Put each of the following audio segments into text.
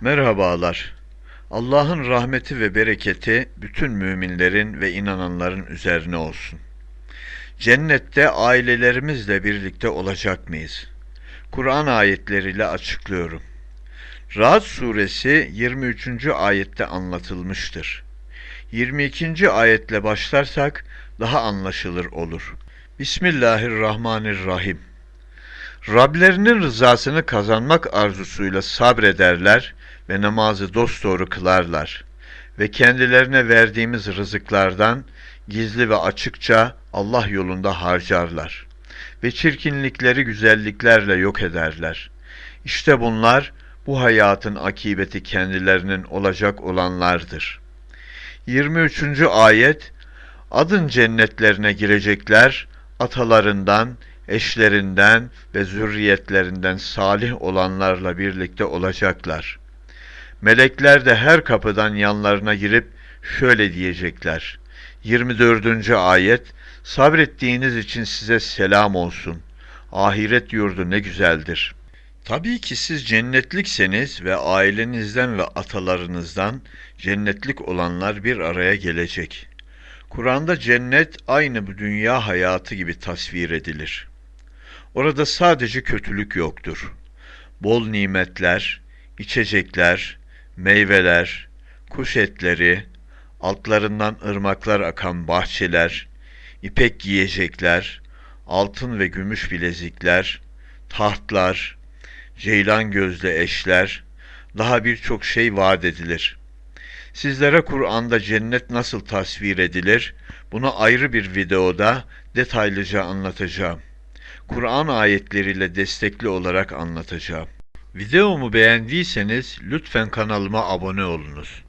Merhabalar. Allah'ın rahmeti ve bereketi bütün müminlerin ve inananların üzerine olsun. Cennette ailelerimizle birlikte olacak mıyız? Kur'an ayetleriyle açıklıyorum. Ra'd suresi 23. ayette anlatılmıştır. 22. ayetle başlarsak daha anlaşılır olur. Bismillahirrahmanirrahim. Rablerinin rızasını kazanmak arzusuyla sabrederler ve namazı dosdoğru kılarlar ve kendilerine verdiğimiz rızıklardan gizli ve açıkça Allah yolunda harcarlar ve çirkinlikleri güzelliklerle yok ederler. İşte bunlar bu hayatın akibeti kendilerinin olacak olanlardır. 23. ayet Adın cennetlerine girecekler, atalarından, eşlerinden ve zürriyetlerinden salih olanlarla birlikte olacaklar. Melekler de her kapıdan yanlarına girip şöyle diyecekler. 24. ayet Sabrettiğiniz için size selam olsun. Ahiret yurdu ne güzeldir. Tabii ki siz cennetlikseniz ve ailenizden ve atalarınızdan cennetlik olanlar bir araya gelecek. Kur'an'da cennet aynı bu dünya hayatı gibi tasvir edilir. Orada sadece kötülük yoktur. Bol nimetler, içecekler, meyveler, kuş etleri, altlarından ırmaklar akan bahçeler, ipek giyecekler, altın ve gümüş bilezikler, tahtlar, ceylan gözlü eşler, daha birçok şey vaat edilir. Sizlere Kur'an'da cennet nasıl tasvir edilir, bunu ayrı bir videoda detaylıca anlatacağım. Kur'an ayetleriyle destekli olarak anlatacağım. Videomu beğendiyseniz lütfen kanalıma abone olunuz.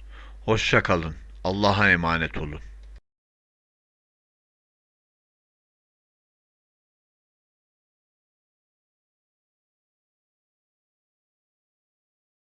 Hoşça kalın. Allah'a emanet olun.